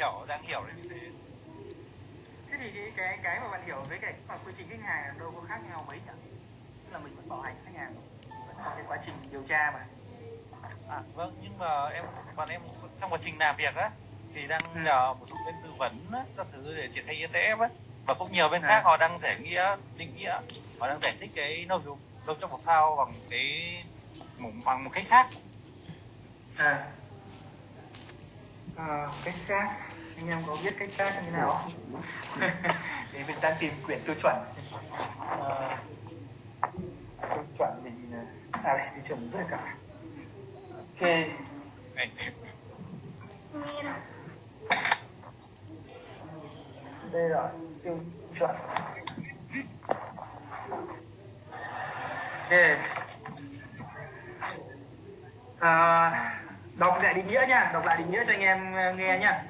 hiểu đang hiểu đấy như thế. Thế thì cái cái cái mà bạn hiểu với cái mà quy trình khách hàng đâu có khác nhau mấy nhỉ? Tức là mình vẫn bảo hành khách hàng vẫn có cái quá trình điều tra mà. À vâng nhưng mà em bọn em trong quá trình làm việc á thì đang Ừ. nhờ một số bên tư vấn á, các thứ để triển khai ETF á. Và cũng nhiều bên À. khác họ đang giải nghĩa định nghĩa họ đang giải thích cái nâu trong nâu trong một phao bằng cái bằng một cách khác. À. À, cách khác anh em có biết cách khác như nào không? Thì mình đang tìm quyển tiêu chuẩn. À, tiêu chuẩn mình à đây tiêu chuẩn rất là cả ok. Đây rồi tiêu chuẩn. Ok. À, đọc lại định nghĩa nha đọc lại định nghĩa cho anh em ờ, nghe nhá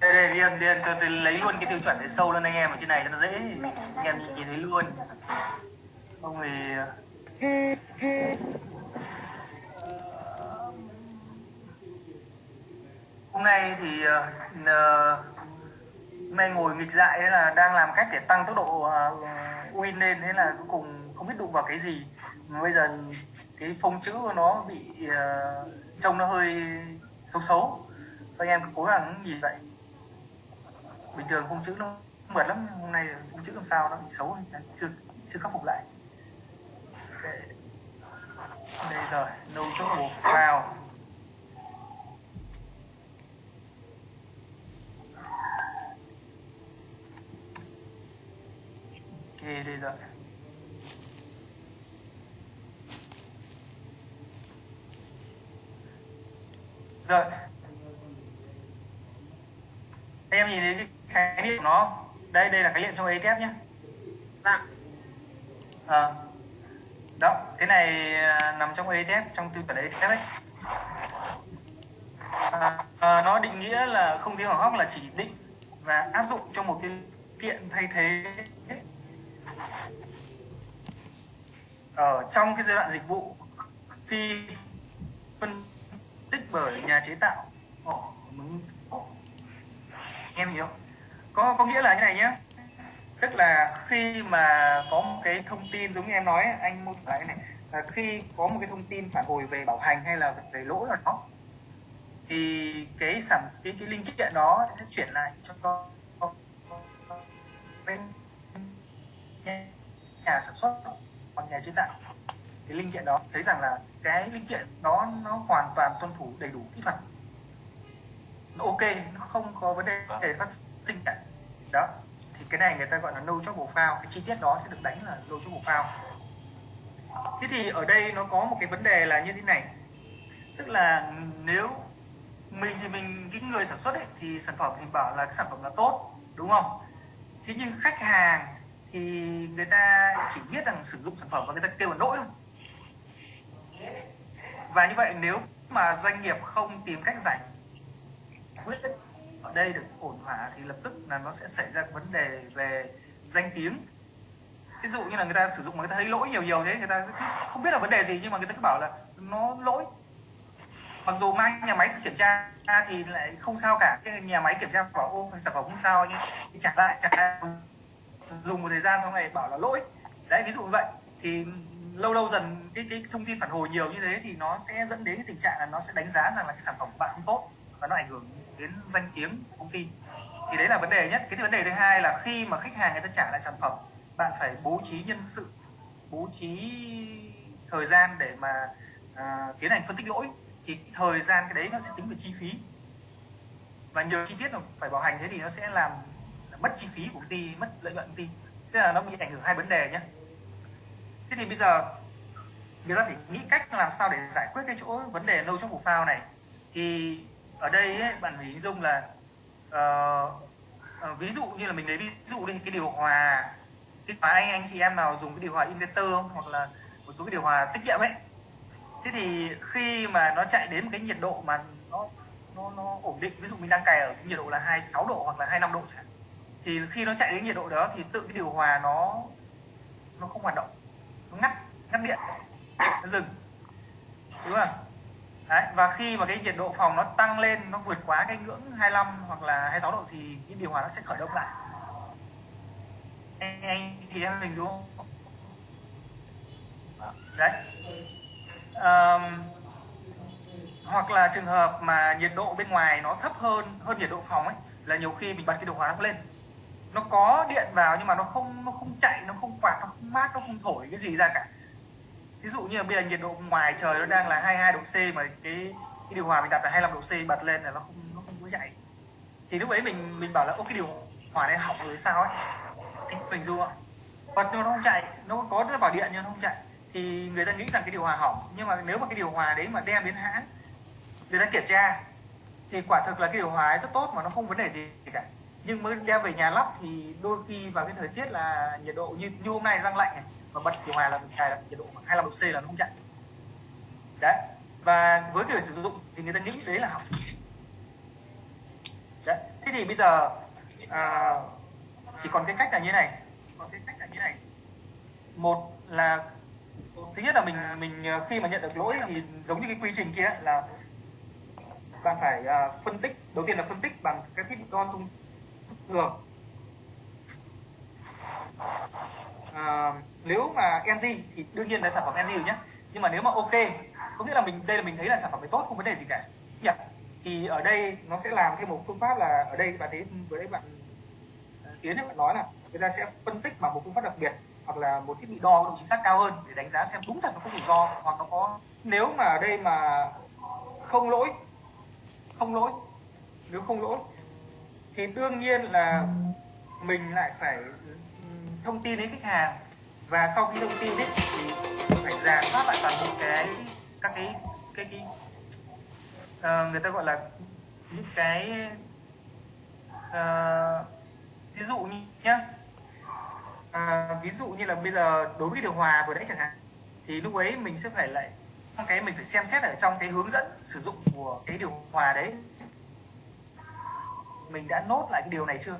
đây đây điền điền tôi, tôi lấy luôn cái tiêu chuẩn để sâu lên anh em ở trên này cho nó dễ. Anh em nhìn thấy luôn. Không thì hôm nay thì ờ, ờ, hôm nay ngồi nghịch dại là đang làm cách để tăng tốc độ ờ, win lên thế là cuối cùng không biết đụng vào cái gì bây giờ cái phông chữ của nó bị uh, trông nó hơi xấu xấu. Anh em cứ cố gắng nhìn vậy bình thường phông chữ nó mượt lắm hôm nay phông chữ làm sao nó bị xấu chưa chưa khắc phục lại. Đây, đây rồi no trouble foul ok đây rồi. Rồi. Em nhìn thấy cái khái niệm của nó. Đây đây là khái niệm trong ETF nhé. Vâng. à, đó cái này à, nằm trong ETF trong tiêu chuẩn ETF ấy. À, à, nó định nghĩa là không thiếu hỏng hóc là chỉ định và áp dụng cho một cái kiện thay thế. Ở trong cái giai đoạn dịch vụ khi phân bởi nhà chế tạo. Ồ, mình- em hiểu. Có có nghĩa là như này nhé tức là khi mà có một cái thông tin giống như em nói anh mô tả cái này là khi có một cái thông tin phản hồi về bảo hành hay là về lỗi nào đó thì cái sản cái cái linh kiện đó sẽ chuyển lại cho bên nhà sản xuất hoặc nhà chế tạo cái linh kiện đó thấy rằng là cái linh kiện đó nó hoàn toàn tuân thủ đầy đủ kỹ thuật. Nó ok nó không có vấn đề để phát sinh cả. Đó thì cái này người ta gọi là no trouble foul cái chi tiết đó sẽ được đánh là no trouble foul thế thì ở đây nó có một cái vấn đề là như thế này. Tức là nếu mình thì mình cái người sản xuất ấy, thì sản phẩm mình bảo là cái sản phẩm là tốt đúng không? Thế nhưng khách hàng thì người ta chỉ biết rằng sử dụng sản phẩm và người ta kêu là lỗi thôi và như vậy nếu mà doanh nghiệp không tìm cách giải quyết ở đây được ổn thỏa thì lập tức là nó sẽ xảy ra vấn đề về danh tiếng. Ví dụ như là người ta sử dụng mà người ta thấy lỗi nhiều nhiều thế, người ta không biết là vấn đề gì nhưng mà người ta cứ bảo là nó lỗi. Mặc dù mang nhà máy kiểm tra thì lại không sao cả, cái nhà máy kiểm tra bảo ô, sản phẩm không sao, nhưng trả lại trả lại, dùng một thời gian xong này bảo là lỗi. Đấy, ví dụ như vậy, thì lâu lâu dần cái cái thông tin phản hồi nhiều như thế thì nó sẽ dẫn đến cái tình trạng là nó sẽ đánh giá rằng là cái sản phẩm của bạn không tốt và nó ảnh hưởng đến danh tiếng của công ty. Thì đấy là vấn đề nhất. Cái vấn đề thứ hai là khi mà khách hàng người ta trả lại sản phẩm bạn phải bố trí nhân sự bố trí thời gian để mà uh, tiến hành phân tích lỗi. Thì thời gian cái đấy nó sẽ tính về chi phí. Và nhiều chi tiết mà phải bảo hành thế thì nó sẽ làm mất chi phí của công ty mất lợi nhuận công ty. Thế là nó bị ảnh hưởng hai vấn đề nhé thế thì bây giờ người ta phải nghĩ cách làm sao để giải quyết cái chỗ vấn đề lâu trong bộ phao này. Thì ở đây ấy, bạn phải hình dung là uh, ví dụ như là mình lấy ví dụ đi cái điều hòa cái mà anh anh chị em nào dùng cái điều hòa inverter không? hoặc là một số cái điều hòa tiết kiệm ấy. Thế thì khi mà nó chạy đến một cái nhiệt độ mà nó nó nó ổn định ví dụ mình đang cài ở cái nhiệt độ là 26 độ hoặc là 25 độ chẳng thì khi nó chạy đến nhiệt độ đó thì tự cái điều hòa nó nó không hoạt động nó ngắt ngắt điện. Nó dừng. Đúng không? Đấy, và khi mà cái nhiệt độ phòng nó tăng lên nó vượt quá cái ngưỡng 25 hoặc là 26 độ thì cái điều hòa nó sẽ khởi động lại. Anh, anh chị em hình dung. Đấy. Um, hoặc là trường hợp mà nhiệt độ bên ngoài nó thấp hơn hơn nhiệt độ phòng ấy là nhiều khi mình bật cái điều hòa nó lên nó có điện vào nhưng mà nó không nó không chạy, nó không quạt, nó không mát, nó không thổi cái gì ra cả. Ví dụ như là bây giờ nhiệt độ ngoài trời nó đang là 22 độ C mà cái cái điều hòa mình đặt là 25 độ C bật lên là nó không nó không có chạy thì lúc ấy mình mình bảo là, ô, cái điều hòa này hỏng rồi sao ấy? Mình du bật nhưng nó không chạy, nó có nó vào điện nhưng nó không chạy. Thì người ta nghĩ rằng cái điều hòa hỏng, nhưng mà nếu mà cái điều hòa đấy mà đem đến hãng, người ta kiểm tra, thì quả thực là cái điều hòa ấy rất tốt mà nó không vấn đề gì cả nhưng mới đem về nhà lắp thì đôi khi vào cái thời tiết là nhiệt độ như, như hôm nay đang lạnh này mà bật điều hòa là nhiệt độ 25 độ C là nó không chạy. Đấy và với người sử dụng thì người ta nghĩ đấy là hỏng đấy thế thì bây giờ à, chỉ còn cái cách là như này còn cái cách là như này. Một là thứ nhất là mình mình à, khi mà nhận được lỗi thì giống như cái quy trình kia là bạn phải uh, phân tích đầu tiên là phân tích bằng các thiết bị đo thông thường à, nếu mà NG thì đương nhiên là sản phẩm NG rồi nhé nhưng mà nếu mà ok có nghĩa là mình đây là mình thấy là sản phẩm này tốt không vấn đề gì cả. Yeah. thì ở đây nó sẽ làm thêm một phương pháp là ở đây bạn thấy vừa đấy bạn à, tiến bạn nói là người ta sẽ phân tích bằng một phương pháp đặc biệt hoặc là một thiết bị đo độ chính xác cao hơn để đánh giá xem đúng thật nó có rủi ro hoặc nó có nếu mà ở đây mà không lỗi không lỗi nếu không lỗi thì đương nhiên là mình lại phải thông tin đến khách hàng. Và sau khi thông tin ấy, thì phải giả soát lại toàn bộ cái các cái cái cái uh, người ta gọi là những cái uh, ví dụ như nhá. Uh, ví dụ như là bây giờ đối với điều hòa vừa nãy chẳng hạn thì lúc ấy mình sẽ phải lại cái mình phải xem xét ở trong cái hướng dẫn sử dụng của cái điều hòa đấy mình đã nốt lại cái điều này chưa?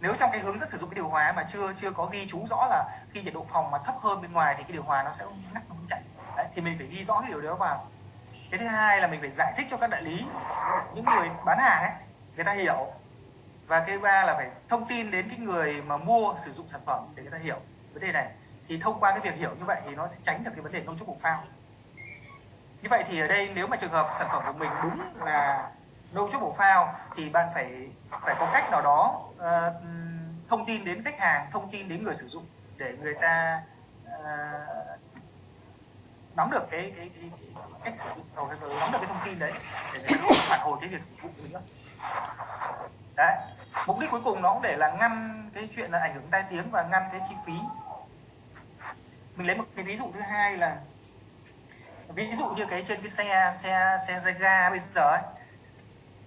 Nếu trong cái hướng dẫn sử dụng cái điều hòa mà chưa chưa có ghi chú rõ là khi nhiệt độ phòng mà thấp hơn bên ngoài thì cái điều hòa nó sẽ ngắt nó không chạy. Đấy, thì mình phải ghi rõ cái điều đó vào. Cái thứ hai là mình phải giải thích cho các đại lý những người bán hàng ấy người ta hiểu. Và cái ba là phải thông tin đến cái người mà mua sử dụng sản phẩm để người ta hiểu vấn đề này. Thì thông qua cái việc hiểu như vậy thì nó sẽ tránh được cái vấn đề nông chúc bổ phao. Như vậy thì ở đây nếu mà trường hợp sản phẩm của mình đúng là nâu chút bộ phao thì bạn phải phải có cách nào đó uh, thông tin đến khách hàng thông tin đến người sử dụng để người ta uh, nắm được cái, cái, cái, cái cách sử dụng hoặc nắm được cái thông tin đấy để người ta phản hồi cái việc sử dụng nữa. Đấy. Mục đích cuối cùng nó cũng để là ngăn cái chuyện là ảnh hưởng tai tiếng và ngăn cái chi phí. Mình lấy một cái ví dụ thứ hai là ví dụ như cái trên cái xe xe xe, xe ga bây giờ ấy,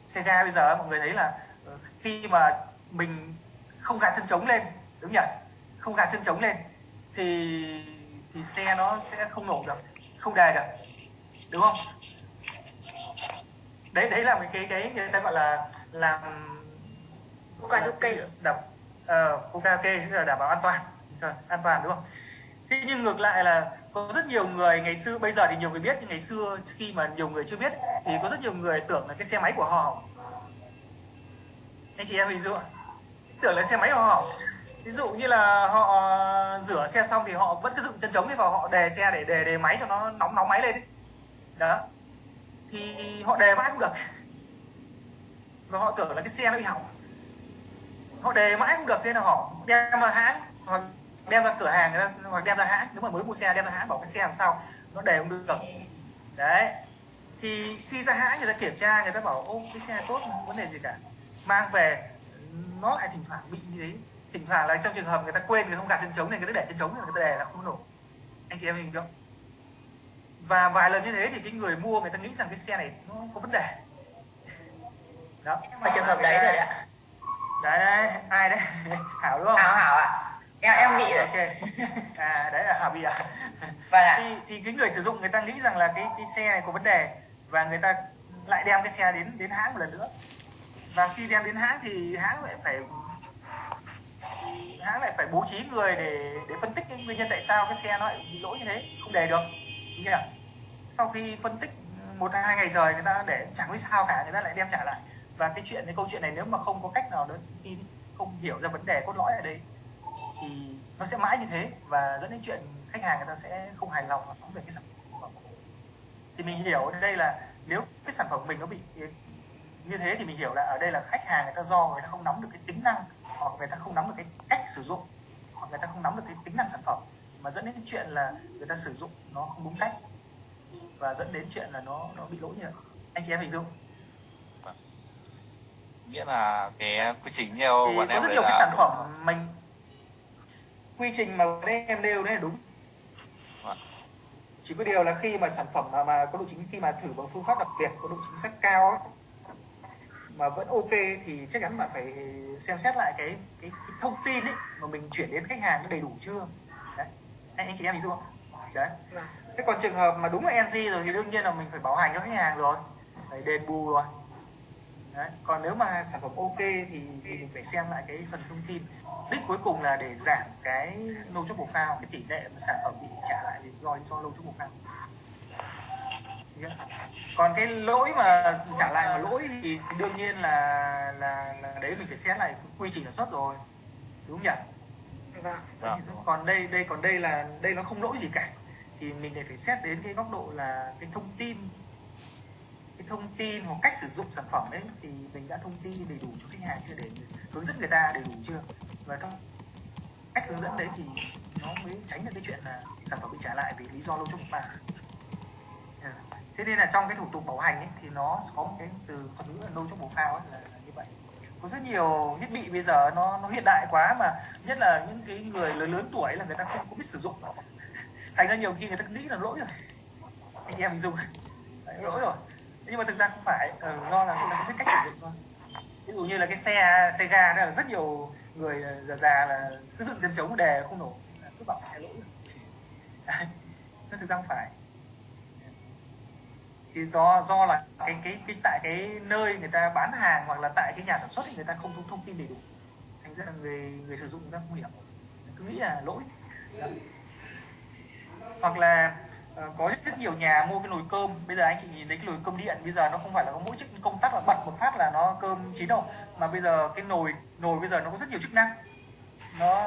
xe ga bây giờ mọi người thấy là ờ, khi mà mình không gạt chân trống lên đúng nhỉ? Không gạt chân trống lên thì thì xe nó sẽ không nổ được không đề được đúng không? Đấy đấy là cái cái người ta gọi là làm karaoke đập uh, karaoke tức là đảm bảo an toàn an toàn đúng không? Thế nhưng ngược lại là có rất nhiều người, ngày xưa, bây giờ thì nhiều người biết, nhưng ngày xưa khi mà nhiều người chưa biết thì có rất nhiều người tưởng là cái xe máy của họ. Anh chị em hình dung tưởng là xe máy của họ. Ví dụ như là họ ờ, rửa xe xong thì họ vẫn cứ dựng chân trống đi vào họ đề xe để đề đề máy cho nó nóng nóng máy lên đó. Thì họ đề mãi không được. Và họ tưởng là cái xe nó bị hỏng. Họ đề mãi không được, thế là họ đem vào hãng hoặc đem ra cửa hàng hoặc đem ra hãng. Nếu mà mới mua xe đem ra hãng bảo cái xe làm sao? Nó đề không được. Đấy. Thì khi ra hãng người ta kiểm tra người ta bảo ô cái xe tốt không vấn đề gì cả. Mang về nó lại thỉnh thoảng bị như thế. Thỉnh thoảng là trong trường hợp người ta quên người không gạt chân trống này người ta để chân trống người ta để là không nổ. Anh chị em hình không và vài lần như thế thì cái người mua người ta nghĩ rằng cái xe này nó có vấn đề. Đó. Mà trường hợp đấy rồi ạ. Đấy, đấy. Ai đấy? Hảo đúng không? Hảo hảo ạ em em bị rồi ok à đấy là hảo bị à vâng ạ. Thì, thì cái người sử dụng người ta nghĩ rằng là cái cái xe này có vấn đề và người ta lại đem cái xe đến đến hãng một lần nữa. Và khi đem đến hãng thì hãng lại phải hãng lại phải bố trí người để để phân tích cái nguyên nhân tại sao cái xe nó lại bị lỗi như thế. Không đề được. Như nào sau khi phân tích một hai ngày trời người ta để chẳng biết sao cả người ta lại đem trả lại. Và cái chuyện cái câu chuyện này nếu mà không có cách nào đó tin không hiểu ra vấn đề cốt lõi ở đây thì nó sẽ mãi như thế và dẫn đến chuyện khách hàng người ta sẽ không hài lòng về cái sản phẩm thì mình hiểu ở đây là nếu cái sản phẩm của mình nó bị như thế thì mình hiểu là ở đây là khách hàng người ta do người ta không nắm được cái tính năng hoặc người ta không nắm được cái cách sử dụng hoặc người ta không nắm được cái tính năng sản phẩm mà dẫn đến cái chuyện là người ta sử dụng nó không đúng cách và dẫn đến chuyện là nó nó bị lỗi như vậy anh chị em hình dung. Nghĩa là cái quy trình nhiều bọn em có rất nhiều cái sản phẩm mình quy trình mà đấy em nêu đấy là đúng. Chỉ có điều là khi mà sản phẩm mà, mà có độ chính khi mà thử bằng phương pháp đặc biệt có độ chính xác cao ấy, mà vẫn ok thì chắc chắn bạn phải xem xét lại cái cái, cái thông tin ấy mà mình chuyển đến khách hàng nó đầy đủ chưa. Đấy. Anh, anh chị em hình dung không? Đấy. Vâng. thế còn trường hợp mà đúng là NG rồi thì đương nhiên là mình phải bảo hành cho khách hàng rồi. Phải đền bù rồi. Đấy. còn nếu mà sản phẩm ok thì, thì phải xem lại cái phần thông tin đích cuối cùng là để giảm cái lâu chốt phao cái tỷ lệ mà sản phẩm bị trả lại vì do do lâu chốt phao. Còn cái lỗi mà trả lại mà lỗi thì, đương nhiên là, là là đấy mình phải xét lại quy trình sản xuất rồi. Đúng không nhỉ? Vâng. vâng. còn đây đây còn đây là đây nó không lỗi gì cả. Thì mình lại phải xét đến cái góc độ là cái thông tin thông tin hoặc cách sử dụng sản phẩm đấy thì mình đã thông tin đầy đủ cho khách hàng chưa? Để hướng dẫn người ta đầy đủ chưa? Và trong cách hướng dẫn đấy thì nó mới tránh được cái chuyện là sản phẩm bị trả lại vì lý do lâu chung mà dạ. thế nên là trong cái thủ tục bảo hành ấy, thì nó có một cái từ thuật ngữ là lâu chung bộ phao ấy, là, là như vậy. Có rất nhiều thiết bị bây giờ nó nó hiện đại quá mà nhất là những cái người lớn lớn tuổi là người ta không có biết sử dụng. Thành ra nhiều khi người ta nghĩ là lỗi rồi. Anh chị em mình dùng. Lỗi rồi nhưng mà thực ra không phải ừ, do là cũng ta không biết cách sử dụng thôi. Ví dụ như là cái xe xe ga đó là rất nhiều người ờ, già già là cứ dựng chân trống đề không nổ cứ bảo xe lỗi nó thực ra không phải. Thì do do là cái cái cái tại cái nơi người ta bán hàng hoặc là tại cái nhà sản xuất thì người ta không thông, thông tin đầy đủ. Thành ra là người người sử dụng người ta không hiểu. Cứ nghĩ là lỗi. Đó. hoặc là Ờ, có rất nhiều nhà mua cái nồi cơm. Bây giờ anh chị nhìn thấy cái nồi cơm điện, bây giờ nó không phải là có mỗi chức công tắc là bật một phát là nó cơm chín đâu, mà bây giờ cái nồi nồi bây giờ nó có rất nhiều chức năng. Nó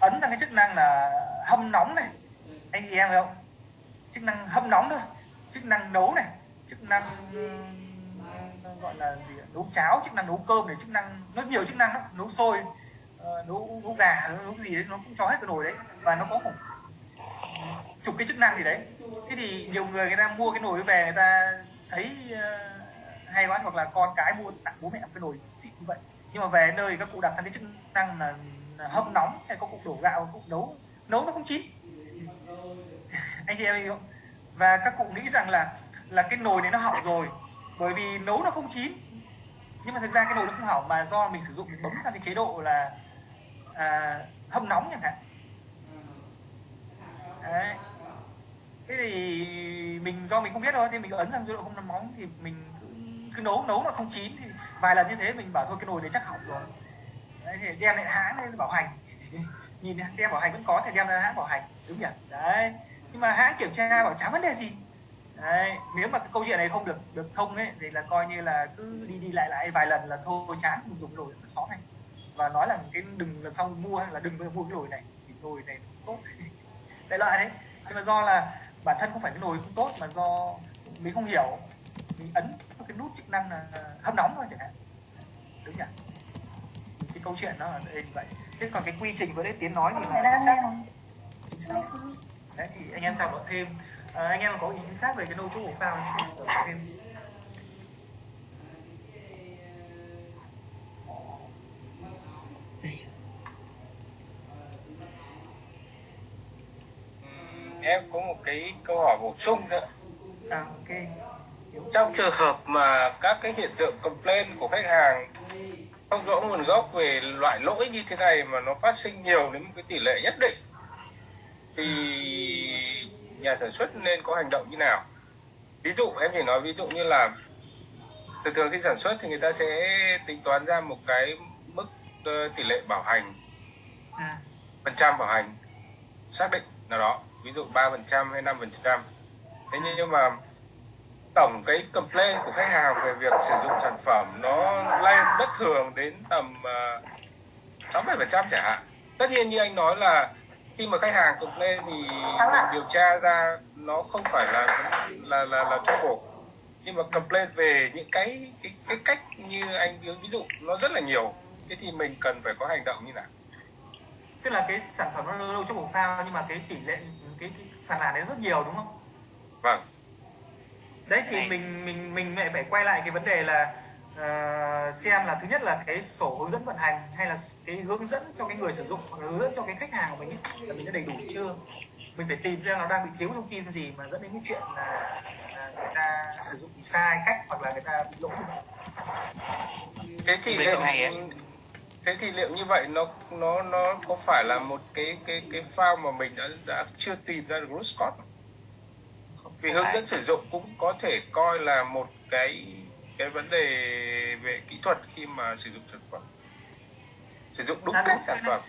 ấn sang cái chức năng là hâm nóng này. Anh chị em thấy không? Chức năng hâm nóng thôi, chức năng nấu này, chức năng gọi là gì nấu cháo, chức năng nấu cơm này, chức năng, nó nhiều chức năng đó. nấu sôi ờ, nấu nấu gà, nấu gì đấy, nó cũng cho hết cái nồi đấy. Và nó có khoảng chục cái chức năng gì đấy. Thế thì nhiều người người ta mua cái nồi về người ta thấy uh, hay quá hoặc là con cái mua tặng bố mẹ một cái nồi xịn như vậy. Nhưng mà về nơi các cụ đặt sang cái chức năng là, hâm nóng hay có cụ đổ gạo cụ nấu nấu nó không chín. Anh chị em không? Và các cụ nghĩ rằng là là cái nồi này nó hỏng rồi bởi vì nấu nó không chín. Nhưng mà thực ra cái nồi nó không hỏng mà do mình sử dụng mình bấm sang cái chế độ là à, hâm nóng chẳng hạn. Đấy thế thì mình do mình không biết thôi thì mình ấn sang chế độ không nóng thì mình cứ, cứ nấu nấu mà không chín thì vài lần như thế mình bảo thôi cái nồi đấy chắc hỏng rồi. Đấy thì đem lại hãng lên bảo hành. Nhìn đem bảo hành vẫn có thì đem ra hãng bảo hành đúng nhỉ? Đấy nhưng mà hãng kiểm tra bảo chẳng vấn đề gì. Đấy, nếu mà cái câu chuyện này không được được thông ấy thì là coi như là cứ đi đi lại lại vài lần là thôi chán không dùng nồi xó này. Và nói là cái đừng lần sau mua là đừng mua cái nồi này thì nồi này tốt. Đại loại đấy. Nhưng mà do là bản thân không phải cái nồi không tốt mà do mình không hiểu. Mình ấn cái nút chức năng là hâm nóng thôi chẳng hạn. Đúng nhỉ? Cái câu chuyện nó là như vậy. Thế còn cái quy trình vừa đấy tiến nói thì là chính xác. đấy thì anh em thảo luận thêm. À, anh em có ý kiến khác về cái nô chỗ của phao thì thêm em có một cái câu hỏi bổ sung nữa. À, ok. Trong trường hợp mà các cái hiện tượng complain của khách hàng không rõ nguồn gốc về loại lỗi như thế này mà nó phát sinh nhiều đến một cái tỷ lệ nhất định thì nhà sản xuất nên có hành động như nào? Ví dụ em chỉ nói ví dụ như là thường thường khi sản xuất thì người ta sẽ tính toán ra một cái mức uh, tỷ lệ bảo hành à. phần trăm bảo hành xác định nào đó ví dụ 3 phần trăm hay 5 phần trăm. Thế nhưng mà tổng cái complaint của khách hàng về việc sử dụng sản phẩm nó lên bất thường đến tầm ờ, sáu bảy phần trăm chẳng hạn. Tất nhiên như anh nói là khi mà khách hàng complain thì mình điều tra ra nó không phải là là là là trouble nhưng mà complain về những cái cái cái cách như anh ví dụ nó rất là nhiều. Thế thì mình cần phải có hành động như nào? Tức là cái sản phẩm nó lâu trong bộ phao nhưng mà cái tỷ lệ cái, cái phản ảnh đấy rất nhiều đúng không? Vâng. Đấy thì mình mình mình lại phải quay lại cái vấn đề là uh, xem là thứ nhất là cái sổ hướng dẫn vận hành hay là cái hướng dẫn cho cái người sử dụng hoặc là hướng dẫn cho cái khách hàng của mình ấy, là mình đã đầy đủ chưa? Mình phải tìm ra nó đang bị thiếu thông tin gì mà dẫn đến cái chuyện là, là người ta sử dụng sai cách hoặc là người ta bị lỗi. Thế thì liệu thế thì liệu như vậy nó nó nó có phải là một cái cái cái file mà mình đã đã chưa tìm ra được root cause vì hướng dẫn sử dụng cũng có thể coi là một cái cái vấn đề về kỹ thuật khi mà sử dụng sản phẩm. Sử dụng đúng. cách sản phẩm.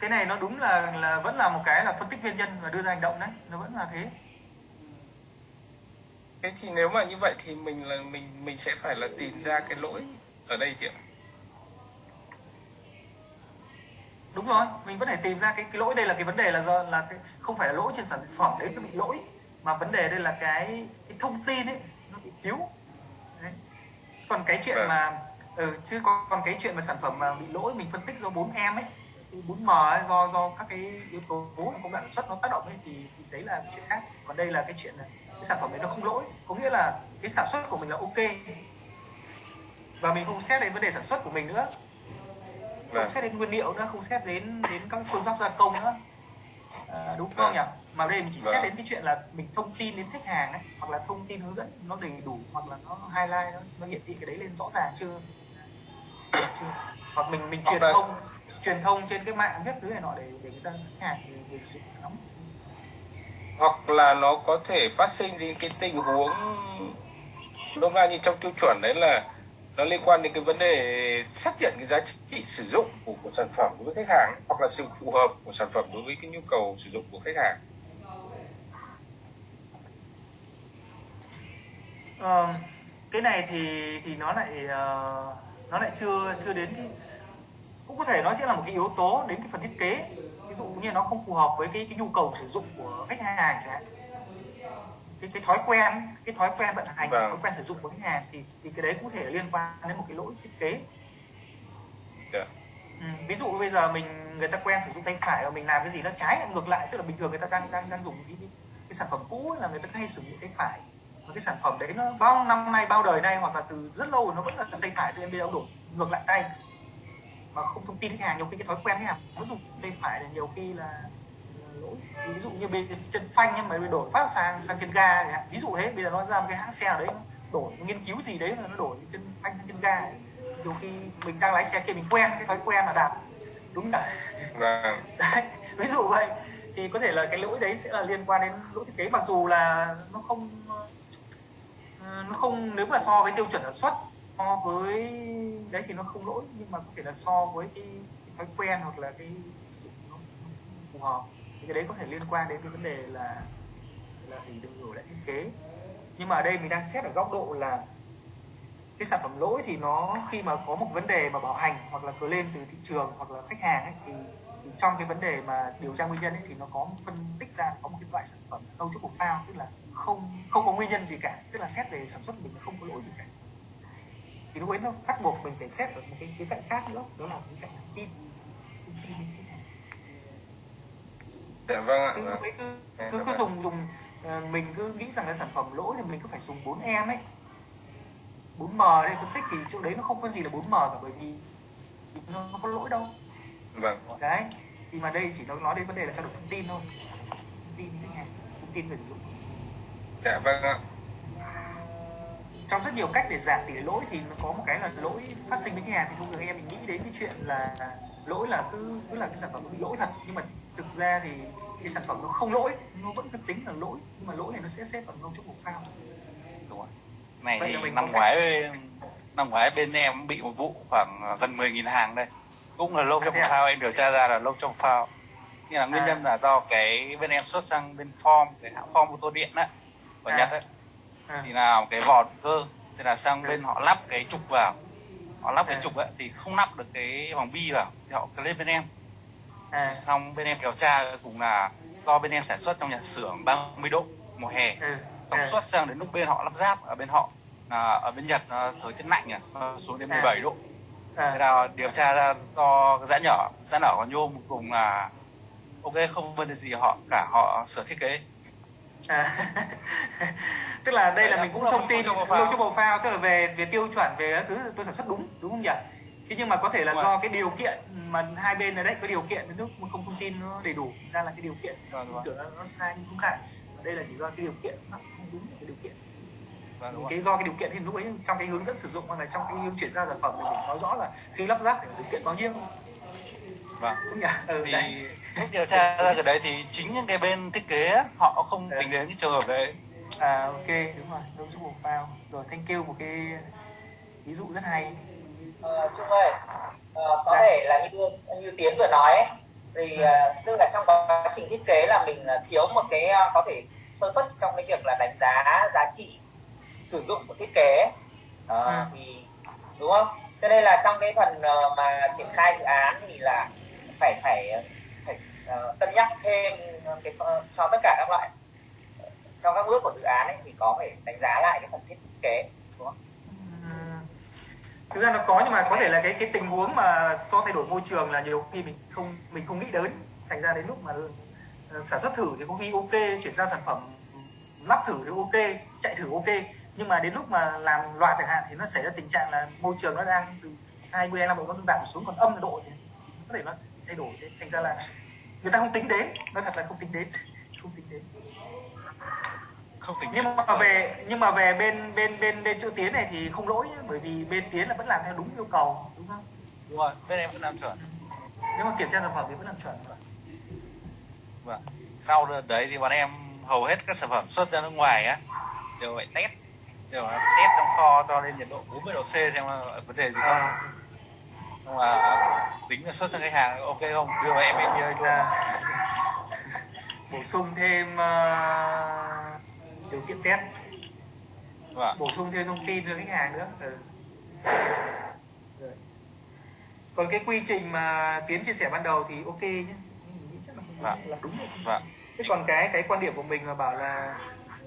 Cái này nó đúng là là vẫn là một cái là phân tích nguyên nhân và đưa ra hành động đấy. Nó vẫn là thế. Thế thì nếu mà như vậy thì mình là mình mình sẽ phải là tìm ra cái lỗi ở đây chị ạ đúng rồi mình vẫn phải tìm ra cái, cái lỗi đây là cái vấn đề là do là cái, không phải là lỗi trên sản phẩm đấy nó bị lỗi mà vấn đề đây là cái cái thông tin ấy nó bị thiếu đấy. còn cái chuyện vâng. mà ừ, chứ còn, còn cái chuyện mà sản phẩm mà bị lỗi mình phân tích do bốn em ấy bốn m ấy, do do các cái yếu tố công đoạn sản xuất nó tác động ấy thì, thì đấy là chuyện khác còn đây là cái chuyện là cái sản phẩm đấy nó không lỗi có nghĩa là cái sản xuất của mình là ok và mình không xét đến vấn đề sản xuất của mình nữa không vâng. xét đến nguyên liệu nữa không xét đến đến các phương pháp gia công nữa à, đúng không vâng. nhỉ mà đây mình chỉ vâng. xét đến cái chuyện là mình thông tin đến khách hàng ấy hoặc là thông tin hướng dẫn nó đầy đủ hoặc là nó highlight nó, nó hiển thị cái đấy lên rõ ràng chưa, chưa? hoặc mình mình truyền thông truyền thông trên cái mạng viết thứ này nọ để để người ta khách hàng người, người sử dụng nắm hoặc là nó có thể phát sinh đến cái tình huống đúng ra như trong tiêu chuẩn đấy là nó liên quan đến cái vấn đề xác nhận cái giá trị sử dụng của, của sản phẩm đối với khách hàng hoặc là sự phù hợp của sản phẩm đối với cái nhu cầu sử dụng của khách hàng. À, cái này thì thì nó lại uh, nó lại chưa chưa đến cái cũng có thể nó sẽ là một cái yếu tố đến cái phần thiết kế. Ví dụ như nó không phù hợp với cái cái nhu cầu sử dụng của khách hàng chẳng hạn cái, cái thói quen cái thói quen vận hành vâng. thói quen sử dụng của khách hàng thì thì cái đấy cũng thể liên quan đến một cái lỗi thiết kế yeah. Dạ. ừ, ví dụ bây giờ mình người ta quen sử dụng tay phải và mình làm cái gì nó trái ngược lại tức là bình thường người ta đang đang đang dùng cái, cái, sản phẩm cũ là người ta hay sử dụng tay phải và cái sản phẩm đấy nó bao năm nay bao đời nay hoặc là từ rất lâu rồi nó vẫn là tay phải thì em bây giờ đổi ngược lại tay mà không thông tin khách hàng nhiều khi cái thói quen khách hàng nó dùng tay phải là nhiều khi là lỗi ví dụ như bên chân phanh nhưng mà đổi phát sang sang chân ga ví dụ thế bây giờ nó ra một cái hãng xe ở đấy đổi nghiên cứu gì đấy mà nó đổi chân phanh sang chân ga nhiều khi mình đang lái xe kia mình quen cái thói quen là đạp. Đúng là vâng. đấy ví dụ vậy. Thì có thể là cái lỗi đấy sẽ là liên quan đến lỗi thiết kế mặc dù là nó không ờ, nó không nếu mà so với tiêu chuẩn sản xuất so với đấy thì nó không lỗi nhưng mà có thể là so với cái, cái thói quen hoặc là cái sự nó phù hợp thì cái đấy có thể liên quan đến cái vấn đề là là thì đừng đổi lại thiết kế. Nhưng mà ở đây mình đang xét ở góc độ là cái sản phẩm lỗi thì nó khi mà có một vấn đề mà bảo hành hoặc là cứ lên từ thị trường hoặc là khách hàng ấy, thì, thì trong cái vấn đề mà điều tra nguyên nhân ấy, thì nó có phân tích ra có một cái loại sản phẩm đâu chút phao tức là không không có nguyên nhân gì cả. Tức là xét về sản xuất mình không có lỗi gì cả. Thì lúc ấy nó bắt buộc mình phải xét ở một cái khía cạnh khác nữa đó là khía cạnh tin. Dạ vâng ạ chứ vâng. cứ cứ, cứ dùng dùng ờ, mình cứ nghĩ rằng là sản phẩm lỗi thì mình cứ phải dùng 4 em ấy. 4M đây phân tích thì chỗ đấy nó không có gì là 4M cả bởi vì nó không có lỗi đâu. Vâng. Đấy thì mà đây chỉ nó nói đến vấn đề là trao đổi thông tin thôi. Thông tin khách hàng thông tin người sử dụng. Dạ vâng ạ. Trong rất nhiều cách để giảm tỷ lệ lỗi thì nó có một cái là lỗi phát sinh với hàng thì thông thường em mình nghĩ đến cái chuyện là lỗi là cứ cứ là cái sản phẩm bị lỗi thật nhưng mà thực ra thì cái sản phẩm nó không lỗi nó vẫn được tính là lỗi nhưng mà lỗi này nó sẽ xếp vào trong một phao. Đúng rồi. Này Vậy thì năm ngoái năm ngoái bên em bị một vụ khoảng gần 10.000 hàng đây. Cũng là lâu trong à, phao em điều tra ra là lâu trong phao. Nhưng là nguyên à. nhân là do cái bên em xuất sang bên form cái hãng form ô tô điện á của à. nhật ấy à, thì là cái vỏ cơ thì là sang Ừ. bên họ lắp cái trục vào. Họ lắp cái Ừ. trục ấy thì không lắp được cái vòng bi vào thì họ clip bên em. à, xong bên em điều tra cùng là do bên em sản xuất trong nhà xưởng 30 độ mùa hè ừ, xong ừ, xuất sang đến lúc bên họ lắp ráp ở bên họ là ở bên Nhật nó thời tiết lạnh nhỉ nó xuống đến À. 17 độ thế à, là điều tra ra do giãn nhỏ giãn nở của nhôm cùng là ok không vấn đề gì họ cả họ sửa thiết kế à. tức là đây là Đấy, mình cũng cũng là thông tin profile. triple phao tức là về về tiêu chuẩn về thứ tôi sản xuất đúng đúng không nhỉ thế nhưng mà có thể là Đúng do cái điều kiện mà hai bên ở đấy có điều kiện đến lúc mà không thông tin nó đầy đủ ra là cái điều kiện Vâng, đúng tưởng là nó sai nhưng không phải. Đây là chỉ do cái điều kiện nó không đúng cái điều kiện. Vâng, đúng cái do cái điều kiện thì lúc ấy trong cái hướng dẫn sử dụng hoặc là trong cái hướng chuyển giao sản phẩm thì mình nói rõ là khi lắp ráp thì điều kiện bao nhiêu vâng. Đúng nhỉ? Ừ, thì đấy. điều tra ra cái đấy thì chính những cái bên thiết kế họ không Đấy. tính đến cái trường hợp đấy. À ok đúng rồi. Low triple phao rồi thank you một cái ví dụ rất hay Ờ, Trung ơi, ờ, có Dạ. thể là như như Tiến vừa nói ấy, thì ờ, tức là trong quá trình thiết kế là mình thiếu một cái có thể sơ suất trong cái việc là đánh giá giá trị sử dụng của thiết kế. Ờ, Ừ. thì đúng không? Cho nên là trong cái phần mà triển khai dự án thì là phải phải phải ờ, cân nhắc thêm cái cho tất cả các loại trong các bước của dự án ấy thì có phải đánh giá lại cái phần thiết kế đúng không? Thực ra nó có nhưng mà có thể là cái cái tình huống mà do thay đổi môi trường là nhiều khi mình không mình không nghĩ đến. Thành ra đến lúc mà ờ, sản xuất thử thì có khi ok, chuyển giao sản phẩm, lắp thử thì ok, chạy thử ok. Nhưng mà đến lúc mà làm loạt chẳng hạn thì nó xảy ra tình trạng là môi trường nó đang từ 20 25 độ nó giảm xuống, còn âm độ thì có thể nó thay đổi. Thế thành ra là người ta không tính đến, nó thật là không tính đến không tính nhưng mà về nhưng mà về bên bên bên bên chỗ tiến này thì không lỗi nhé, bởi vì bên tiến là vẫn làm theo đúng yêu cầu đúng không? Đúng rồi bên em vẫn làm chuẩn. Nếu mà kiểm tra sản phẩm thì vẫn làm chuẩn. Vâng sau đấy thì bọn em hầu hết các sản phẩm xuất ra nước ngoài á đều phải test đều là test trong kho cho lên nhiệt độ 40 độ C xem là vấn đề gì không. À, xong là tính là xuất sang khách hàng ok không? Đưa em em luôn. À, bổ sung thêm uh, điều kiện test. Vâng. Bổ sung thêm thông tin cho khách hàng nữa. Ừ. Rồi. còn cái quy trình mà tiến chia sẻ ban đầu thì ok nhé. Nghĩ chắc là, Vâng. là đúng rồi. Vâng. Thế còn cái cái quan điểm của mình là bảo là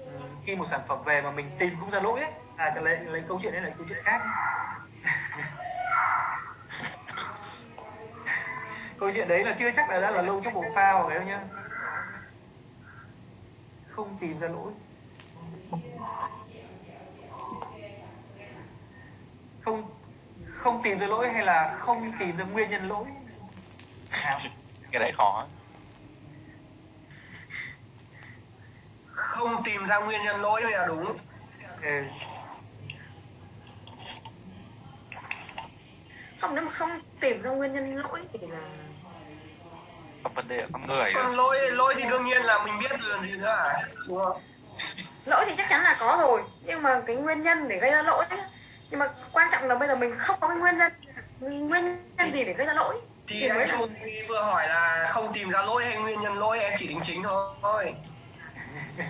ừ, khi một sản phẩm về mà mình tìm không ra lỗi ấy à lấy, lấy câu chuyện đấy là câu chuyện khác. Câu chuyện đấy là chưa chắc là đã là lâu trong bộ phao phải không nhá. Không tìm ra lỗi không không tìm ra lỗi hay là không tìm ra nguyên nhân lỗi? Cái đấy khó. Không tìm ra nguyên nhân lỗi mới là đúng. Ừ. không nếu mà không tìm ra nguyên nhân lỗi thì là có vấn đề ở con người nữa. lỗi lỗi thì đương nhiên là mình biết rồi gì nữa. À đúng không lỗi thì chắc chắn là có rồi nhưng mà cái nguyên nhân để gây ra lỗi ấy, nhưng mà quan trọng là bây giờ mình không có cái nguyên nhân nguyên nhân gì để gây ra lỗi. Thì thì anh Trung vừa hỏi là không tìm ra lỗi hay nguyên nhân lỗi em chỉ đính chính thôi.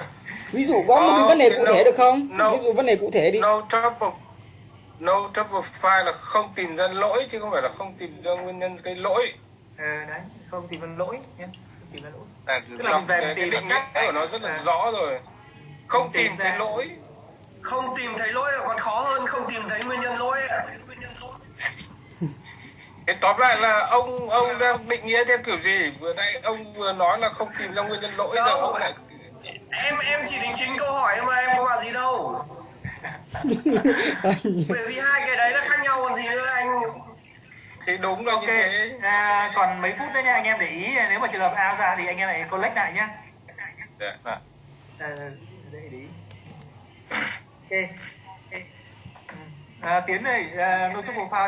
Ví dụ có một cái vấn đề cụ thể được không? No. ví dụ vấn đề cụ thể đi. No trouble no trouble file là không tìm ra lỗi chứ không phải là không tìm ra nguyên nhân cái lỗi. Ừ đấy không tìm ra lỗi nhé tìm ra lỗi. Tại Tức là về cái, cái định nghĩa của nó rất là à. rõ rồi không Tìm thấy lỗi không tìm thấy lỗi là còn khó hơn không tìm thấy nguyên nhân lỗi Thế tóm lại là ông ông đang định nghĩa theo kiểu gì vừa nãy ông vừa nói là không tìm ra nguyên nhân lỗi giờ Đâu. ông lại em em chỉ đính chính câu hỏi mà em có bảo gì đâu bởi vì hai cái đấy là khác nhau còn gì nữa anh thì đúng là ok như thế à, còn mấy phút nữa nha anh em để ý nếu mà trường hợp ao ra thì anh em lại collect lại nhá Dạ. Vâng. à, dễ đi ok, ok. À, tiến này à, nội dung của file đấy